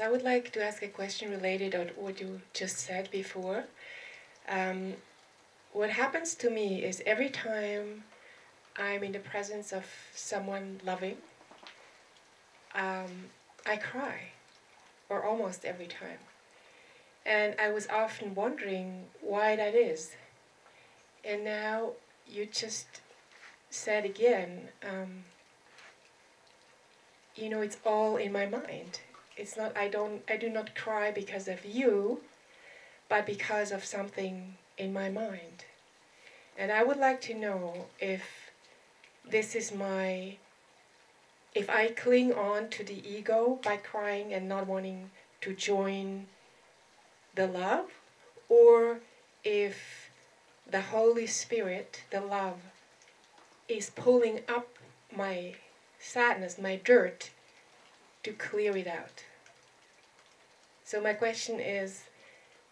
I would like to ask a question related to what you just said before. Um, what happens to me is every time I'm in the presence of someone loving, um, I cry, or almost every time. And I was often wondering why that is. And now you just said again, um, you know, it's all in my mind. It's not, I don't, I do not cry because of you, but because of something in my mind. And I would like to know if this is my, if I cling on to the ego by crying and not wanting to join the love, or if the Holy Spirit, the love, is pulling up my sadness, my dirt, to clear it out. So my question is,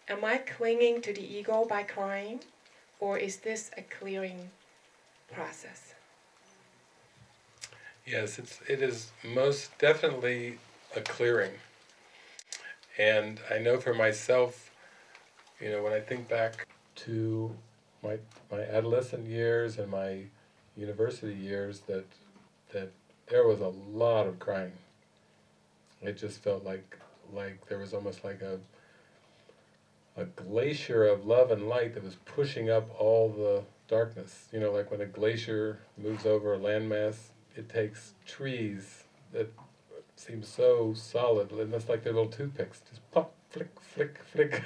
am I clinging to the ego by crying, or is this a clearing process? Yes, it's, it is most definitely a clearing. And I know for myself, you know, when I think back to my, my adolescent years and my university years, that, that there was a lot of crying. It just felt like, like there was almost like a, a glacier of love and light that was pushing up all the darkness. You know, like when a glacier moves over a landmass, it takes trees that seem so solid, and that's like their little toothpicks, just pop, flick, flick, flick.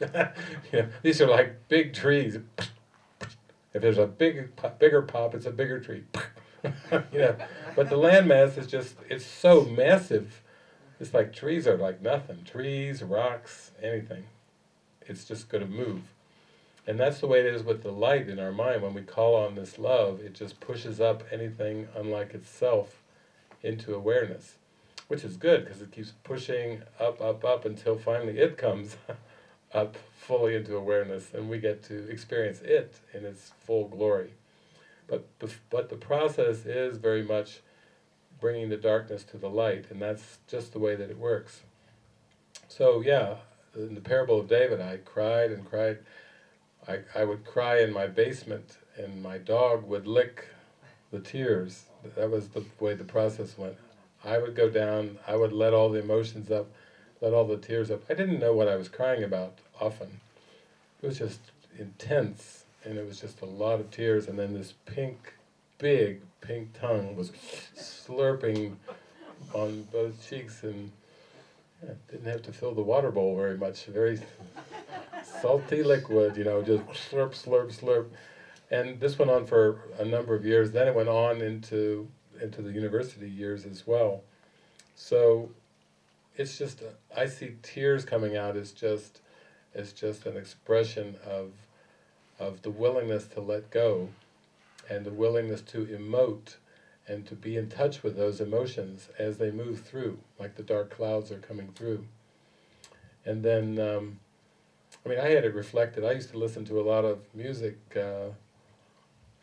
know, these are like big trees. If there's a big, bigger pop, it's a bigger tree. know, but the landmass is just, it's so massive. It's like trees are like nothing. Trees, rocks, anything. It's just going to move. And that's the way it is with the light in our mind. When we call on this love, it just pushes up anything unlike itself into awareness. Which is good, because it keeps pushing up, up, up, until finally it comes up fully into awareness, and we get to experience it in its full glory. But the, but the process is very much bringing the darkness to the light, and that's just the way that it works. So yeah, in the parable of David, I cried and cried. I, I would cry in my basement, and my dog would lick the tears. That was the way the process went. I would go down, I would let all the emotions up, let all the tears up. I didn't know what I was crying about often. It was just intense, and it was just a lot of tears, and then this pink, big pink tongue was slurping on both cheeks, and yeah, didn't have to fill the water bowl very much, very salty liquid, you know, just slurp, slurp, slurp. And this went on for a number of years, then it went on into, into the university years as well. So it's just, I see tears coming out as just, as just an expression of of the willingness to let go and the willingness to emote and to be in touch with those emotions as they move through, like the dark clouds are coming through. And then, um, I mean, I had it reflected. I used to listen to a lot of music. Uh,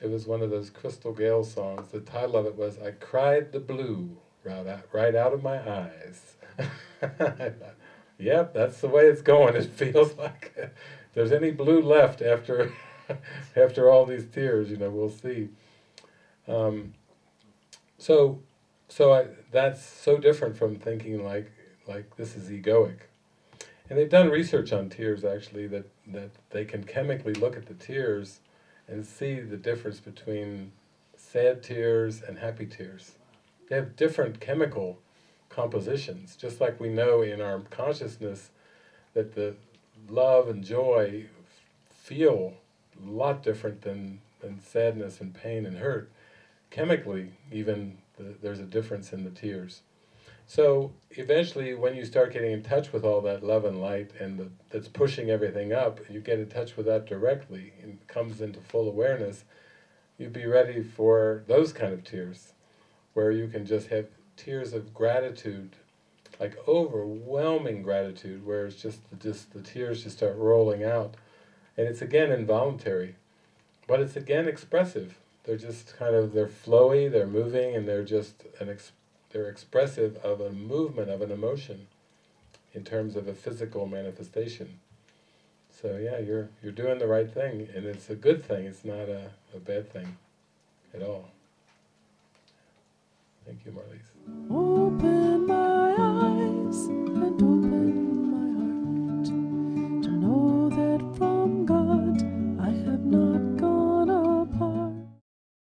it was one of those Crystal Gayle songs. The title of it was, I Cried the Blue right out, right out of my eyes. yep, that's the way it's going. It feels like there's any blue left after after all these tears, you know, we'll see. Um, so, so I, that's so different from thinking like like this is egoic. And they've done research on tears actually that that they can chemically look at the tears and see the difference between sad tears and happy tears. They have different chemical compositions, just like we know in our consciousness that the love and joy feel a lot different than, than sadness and pain and hurt. Chemically, even, the, there's a difference in the tears. So eventually, when you start getting in touch with all that love and light and the, that's pushing everything up, you get in touch with that directly and comes into full awareness, you'd be ready for those kind of tears, where you can just have tears of gratitude, like overwhelming gratitude, where it's just, the, just the tears just start rolling out and it's again involuntary, but it's again expressive. They're just kind of, they're flowy, they're moving, and they're just, an ex they're expressive of a movement of an emotion in terms of a physical manifestation. So yeah, you're you're doing the right thing, and it's a good thing. It's not a, a bad thing at all. Thank you, Marlies.